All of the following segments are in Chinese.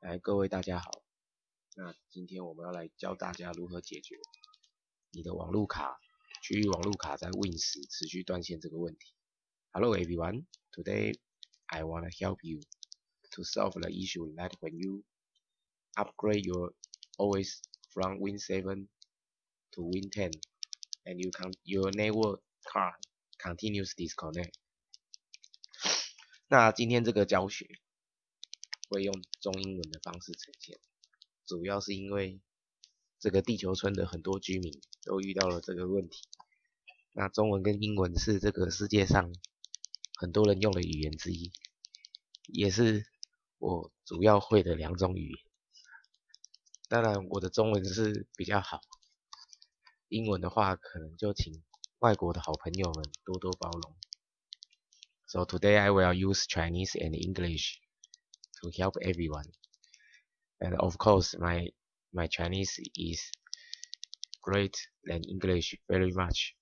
来，各位大家好。那今天我们要来教大家如何解决你的网路卡区域网路卡在 Win 时持续断线这个问题。Hello everyone, today I wanna help you to solve the issue that when you upgrade your OS from Win 7 to Win 10 and you can your network card continues disconnect。那今天这个教学会用中英文的方式呈现，主要是因为这个地球村的很多居民都遇到了这个问题。那中文跟英文是这个世界上很多人用的语言之一，也是我主要会的两种语言。当然，我的中文是比较好，英文的话可能就请外国的好朋友们多多包容。So today I will use Chinese and English to help everyone. And of course, my my Chinese is great than English very much.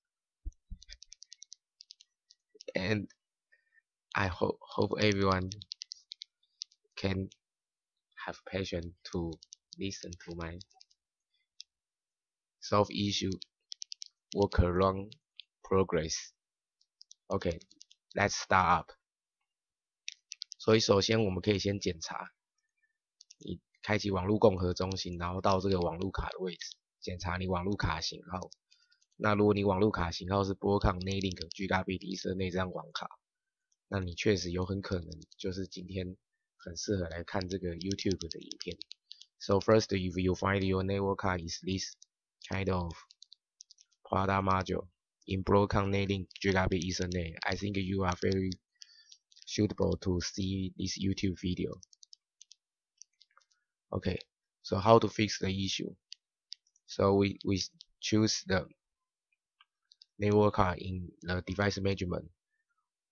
And I hope hope everyone can have patience to listen to my solve issue work around progress. Okay, let's start up. 所以首先我们可以先检查，你开启网络共和中心，然后到这个网络卡的位置，检查你网络卡型号。那如果你网络卡型号是波抗内 link Gigabit 一色那张网卡，那你确实有很可能就是今天很适合来看这个 YouTube 的影片。So first, if you find your network card is this kind of product module in Broadcom NetLink Gigabit Ethernet, I think you are very suitable to see this YouTube video. Okay, so how to fix the issue? So we, we choose the network card in the device management.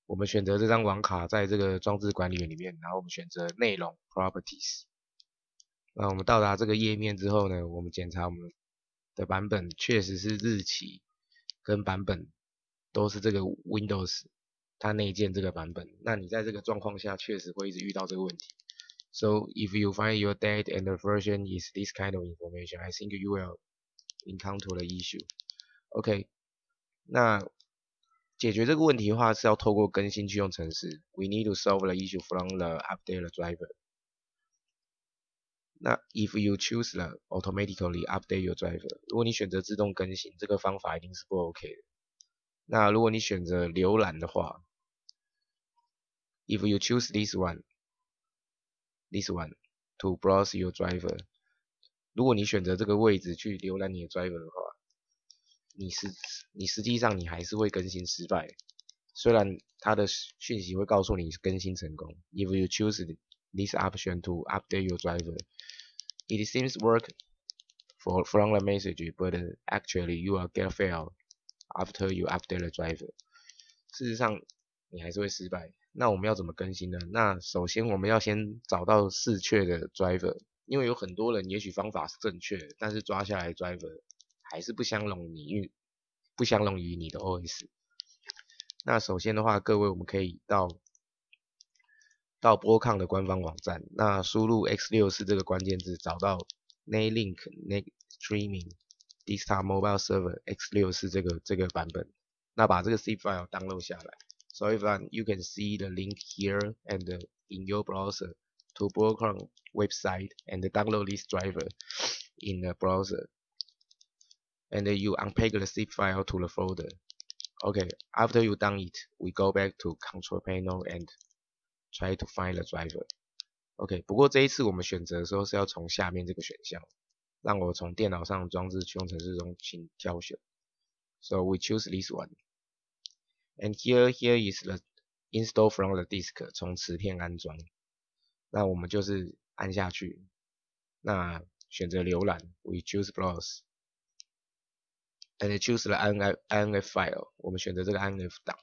我们选择这张网卡在这个装置管理员里面，然后我们选择内容 properties。那我们到达这个页面之后呢，我们检查我们的版本确实是日期跟版本都是这个 Windows 它内建这个版本。那你在这个状况下确实会一直遇到这个问题。So if you find your date and the version is this kind of information, I think you will encounter the issue. OK，那解决这个问题的话是要透过更新去用程式。We need to solve the issue from the update driver. 那 if you choose the automatically update your driver，如果你选择自动更新，这个方法一定是不 OK 的。那如果你选择浏览的话 ，if you choose this one，this one to browse your driver，如果你选择这个位置去浏览你的 driver 的话，你是你实际上你还是会更新失败，虽然它的讯息会告诉你更新成功。If you choose this option to update your driver, it seems work for from the message, but actually you will get fail after you update the driver. 事实上你还是会失败。 那我们要怎么更新呢？那首先我们要先找到适确的 driver，因为有很多人也许方法是正确，但是抓下来 driver。还是不相容你不相容于你的 OS。那首先的话，各位我们可以到到波抗的官方网站，那输入 x 六四这个关键字，找到 NetLink Net Streaming Desktop Mobile Server x 六四这个这个版本，那把这个 C file download 下来。So if you can see the link here and in your browser to Broadcom website and download this driver in the browser. and you unpack the zip file to the folder. Okay, after you done it, we go back to control panel and try to find the driver. OK，不过这一次我们选择的时候是要从下面这个选项，让我从电脑上装置驱动程式中请挑选。So we choose this one. And here, here is the install from the disk，从磁片安装。那我们就是按下去，那选择浏览，we choose browse。and choose the INF INF file，我们选择这个 INF 档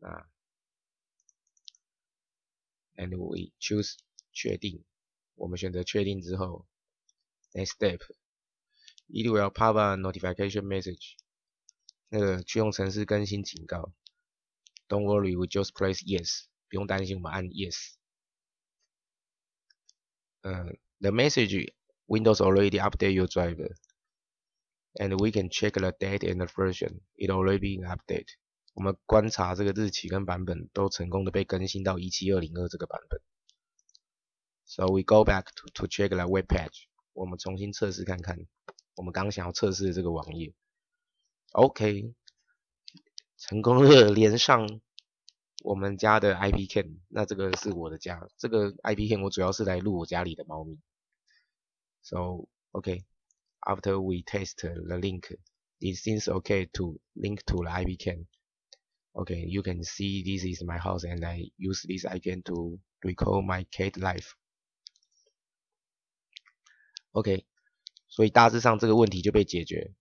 啊，and we choose 确定，我们选择确定之后，next step，it will pop a notification message，那个驱动程式更新警告，Don't worry，we just press yes，不用担心，我们按 yes。 uh, the message Windows already update your driver, and we can check the date and the version. It already been updated. 我们观察这个日期跟版本都成功的被更新到一七二零二这个版本。So we go back to to check the web page. 我们重新测试看看，我们刚想要测试的这个网页。 OK，成功的连上我们家的 IP cam。那这个是我的家，这个 IP cam 我主要是来录我家里的猫咪。So OK, after we test the link, it seems okay to link to the IP cam. Okay, you can see this is my house and I use this icon to record my cat life. OK，所以大致上这个问题就被解决。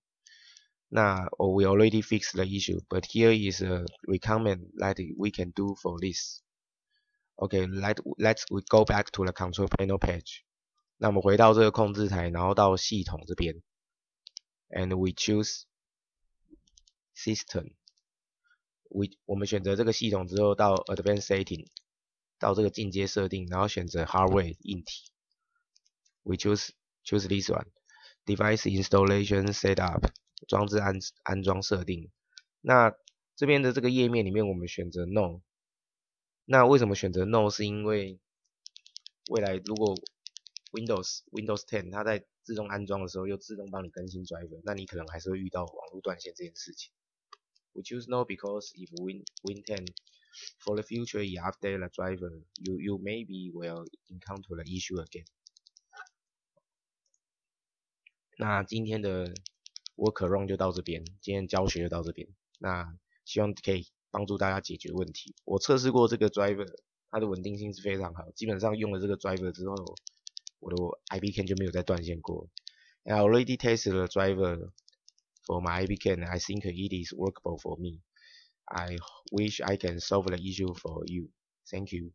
那 oh, we already fixed the issue, but here is a recommend that we can do for this. Okay, let let's we go back to the control panel page. 那我们回到这个控制台，然后到系统这边，and we choose system。we 我们选择这个系统之后，到 Advanced Setting，到这个进阶设定，然后选择 Hardware 硬体。We choose choose this one. Device Installation Setup 装置安安装设定。那这边的这个页面里面，我们选择 No。那为什么选择 No？是因为未来如果 Windows Windows 10它在自动安装的时候又自动帮你更新 driver，那你可能还是会遇到网络断线这件事情。We choose no because if Win Win 10 for the future you update the driver, you you maybe will encounter the issue again. 那今天的 workaround 就到这边，今天教学就到这边。那希望可以帮助大家解决问题。我测试过这个 driver，它的稳定性是非常好，基本上用了这个 driver 之后，我的 IP can 就没有再断线过。I already tested the driver for my IPCAN, I think it is workable for me. I wish I can solve the issue for you. Thank you.